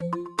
you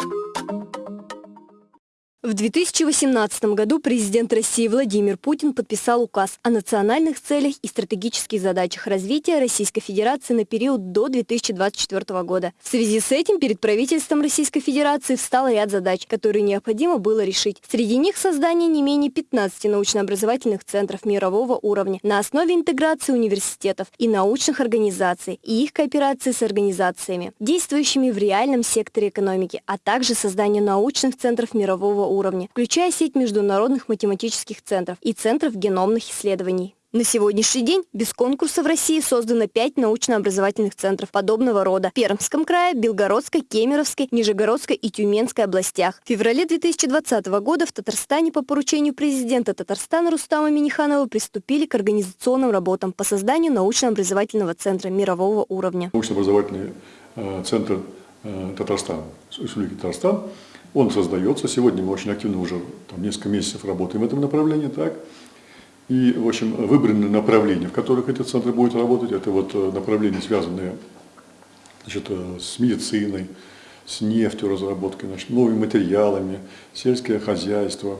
В 2018 году президент России Владимир Путин подписал указ о национальных целях и стратегических задачах развития Российской Федерации на период до 2024 года. В связи с этим перед правительством Российской Федерации встал ряд задач, которые необходимо было решить. Среди них создание не менее 15 научно-образовательных центров мирового уровня на основе интеграции университетов и научных организаций и их кооперации с организациями, действующими в реальном секторе экономики, а также создание научных центров мирового уровня уровне, включая сеть международных математических центров и центров геномных исследований. На сегодняшний день без конкурса в России создано пять научно-образовательных центров подобного рода в Пермском крае, Белгородской, Кемеровской, Нижегородской и Тюменской областях. В феврале 2020 года в Татарстане по поручению президента Татарстана Рустама Миниханова приступили к организационным работам по созданию научно-образовательного центра мирового уровня. Научно-образовательный э, центр э, Татарстана, Республики Татарстан он создается. Сегодня мы очень активно уже там, несколько месяцев работаем в этом направлении. Так? И, в общем, выбраны направления, в которых эти центры будут работать. Это вот э, направления, связанные значит, э, с медициной, с нефтью разработкой, значит, новыми материалами, сельское хозяйство,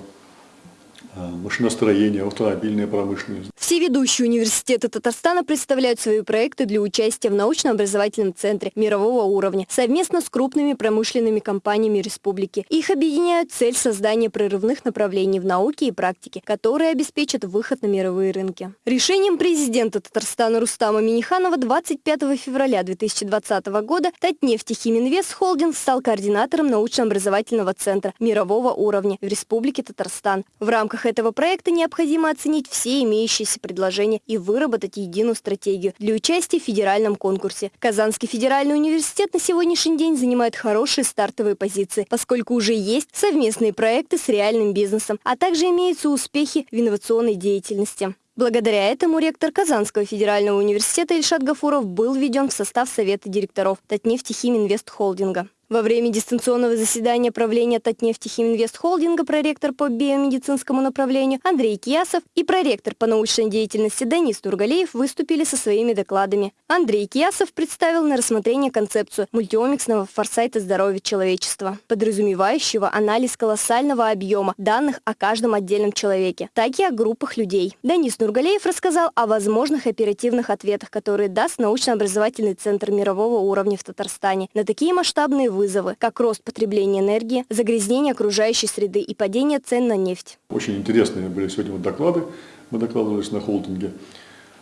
машиностроение, автомобильная промышленность. Все ведущие университеты Татарстана представляют свои проекты для участия в научно-образовательном центре мирового уровня совместно с крупными промышленными компаниями республики. Их объединяют цель создания прорывных направлений в науке и практике, которые обеспечат выход на мировые рынки. Решением президента Татарстана Рустама Миниханова 25 февраля 2020 года Татнефть Химинвест Холдинг стал координатором научно-образовательного центра мирового уровня в Республике Татарстан. В рамках этого проекта необходимо оценить все имеющиеся предложения и выработать единую стратегию для участия в федеральном конкурсе. Казанский федеральный университет на сегодняшний день занимает хорошие стартовые позиции, поскольку уже есть совместные проекты с реальным бизнесом, а также имеются успехи в инновационной деятельности. Благодаря этому ректор Казанского федерального университета Ильшат Гафуров был введен в состав Совета директоров Татнефти Химинвест Холдинга. Во время дистанционного заседания правления Татнефти Химинвест Холдинга проректор по биомедицинскому направлению Андрей Киясов и проректор по научной деятельности Денис Тургалеев выступили со своими докладами. Андрей Киясов представил на рассмотрение концепцию мультиомиксного форсайта здоровья человечества, подразумевающего анализ колоссального объема данных о каждом отдельном человеке, так и о группах людей. Денис Нургалеев рассказал о возможных оперативных ответах, которые даст научно-образовательный центр мирового уровня в Татарстане на такие масштабные вызовы, как рост потребления энергии, загрязнение окружающей среды и падение цен на нефть. Очень интересные были сегодня вот доклады. Мы докладывались на холдинге.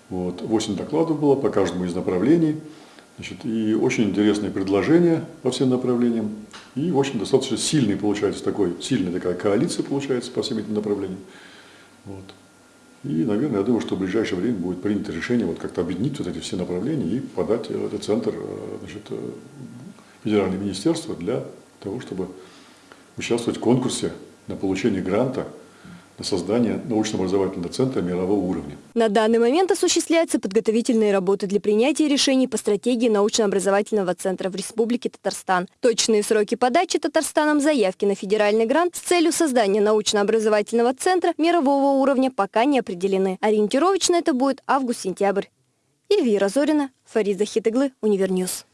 Вот, 8 докладов было по каждому из направлений. Значит, и очень интересные предложения по всем направлениям. И, общем, достаточно сильный получается такой, сильная такая коалиция получается по всем этим направлениям. Вот. И, наверное, я думаю, что в ближайшее время будет принято решение вот как-то объединить вот эти все направления и подать этот центр э, значит, э, федеральное министерство для того, чтобы участвовать в конкурсе на получение гранта на создание научно-образовательного центра мирового уровня. На данный момент осуществляются подготовительные работы для принятия решений по стратегии научно-образовательного центра в Республике Татарстан. Точные сроки подачи Татарстаном заявки на федеральный грант с целью создания научно-образовательного центра мирового уровня пока не определены. Ориентировочно это будет август-сентябрь. Эльвира Зорина, Фарид Захит оглы, Univer News.